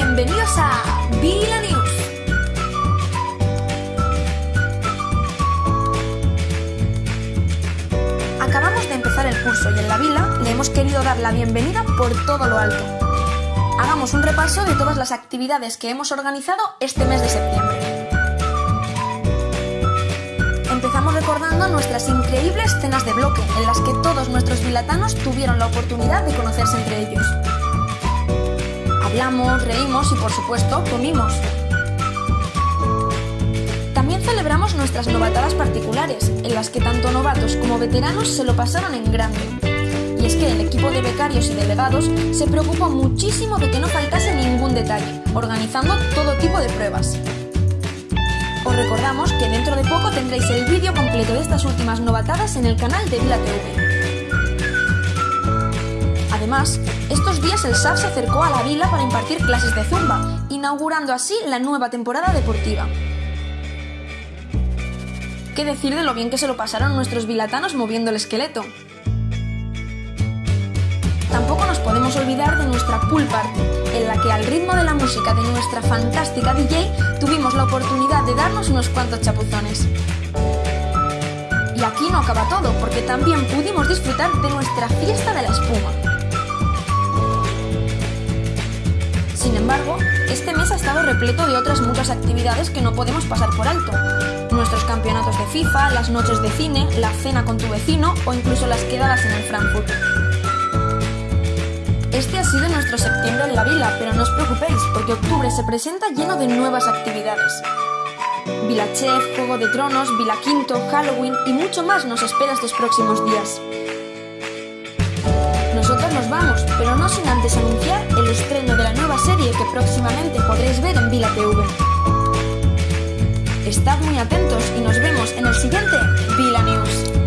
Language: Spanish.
a Vila News. Acabamos de empezar el curso y en la vila le hemos querido dar la bienvenida por todo lo alto. Hagamos un repaso de todas las actividades que hemos organizado este mes de septiembre. Empezamos recordando nuestras increíbles cenas de bloque, en las que todos nuestros vilatanos tuvieron la oportunidad de conocerse entre ellos. Hablamos, reímos y por supuesto comimos. También celebramos nuestras novatadas particulares, en las que tanto novatos como veteranos se lo pasaron en grande. Y es que el equipo de becarios y delegados se preocupó muchísimo de que no faltase ningún detalle, organizando todo tipo de pruebas. Os recordamos que dentro de poco tendréis el vídeo completo de estas últimas novatadas en el canal de Vila TV. Además, estos días el SAF se acercó a la vila para impartir clases de zumba, inaugurando así la nueva temporada deportiva. ¿Qué decir de lo bien que se lo pasaron nuestros vilatanos moviendo el esqueleto? Tampoco nos podemos olvidar de nuestra pool party, en la que al ritmo de la música de nuestra fantástica DJ tuvimos la oportunidad de darnos unos cuantos chapuzones. Y aquí no acaba todo, porque también pudimos disfrutar de nuestra fiesta de la espuma. Este mes ha estado repleto de otras muchas actividades que no podemos pasar por alto. Nuestros campeonatos de FIFA, las noches de cine, la cena con tu vecino o incluso las quedadas en el Frankfurt. Este ha sido nuestro septiembre en la vila, pero no os preocupéis, porque octubre se presenta lleno de nuevas actividades. Vila Chef, Juego de Tronos, Vila Quinto, Halloween y mucho más nos espera estos próximos días. Nosotros nos vamos, pero no sin antes anunciar estreno de la nueva serie que próximamente podréis ver en Vila TV. Estad muy atentos y nos vemos en el siguiente Vila News.